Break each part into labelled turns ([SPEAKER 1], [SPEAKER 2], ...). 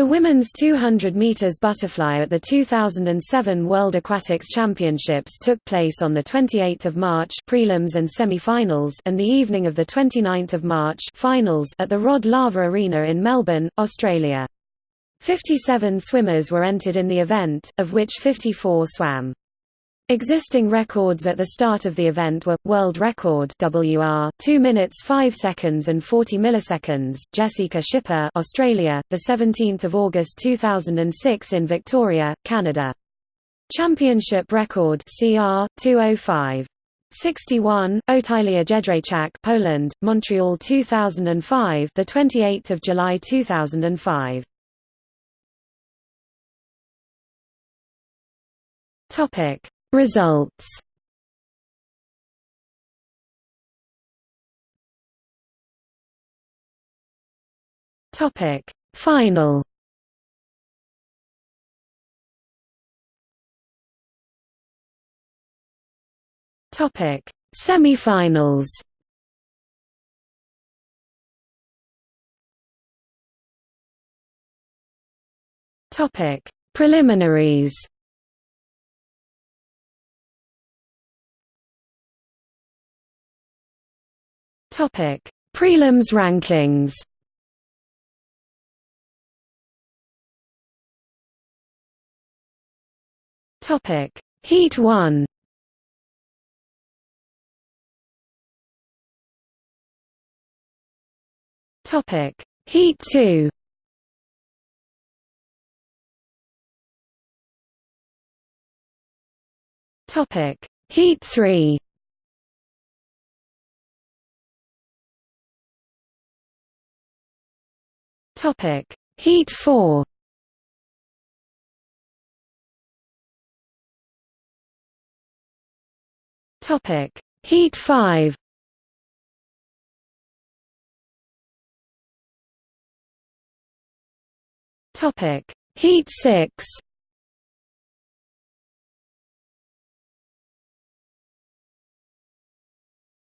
[SPEAKER 1] The women's 200 meters butterfly at the 2007 World Aquatics Championships took place on the 28th of March prelims and semi-finals and the evening of the 29th of March finals at the Rod Laver Arena in Melbourne, Australia. 57 swimmers were entered in the event, of which 54 swam. Existing records at the start of the event were world record WR 2 minutes 5 seconds and 40 milliseconds Jessica Schipper Australia the 17th of August 2006 in Victoria Canada. Championship record CR 205 61 Otylia Jedrzejczak Poland Montreal 2005 the 28th of July 2005 Topic Results. Topic. Final. Topic. Semifinals. Topic. Preliminaries Topic: Prelims rankings. Topic: Heat 1. Topic: Heat 2. Topic: Heat 3. Topic: Heat 4. Topic: Heat 5. Topic: Heat 6.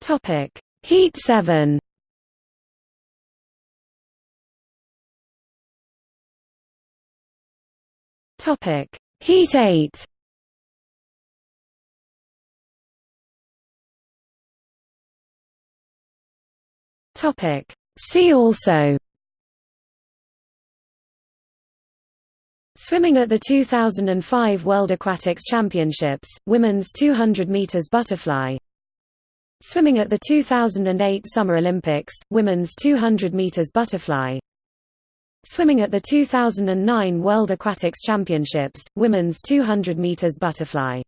[SPEAKER 1] Topic: Heat 7. Topic: Heat 8. Topic: See also. Swimming at the 2005 World Aquatics Championships, Women's 200 meters butterfly. Swimming at the 2008 Summer Olympics, Women's 200 meters butterfly Swimming at the 2009 World Aquatics Championships, Women's 200 meters butterfly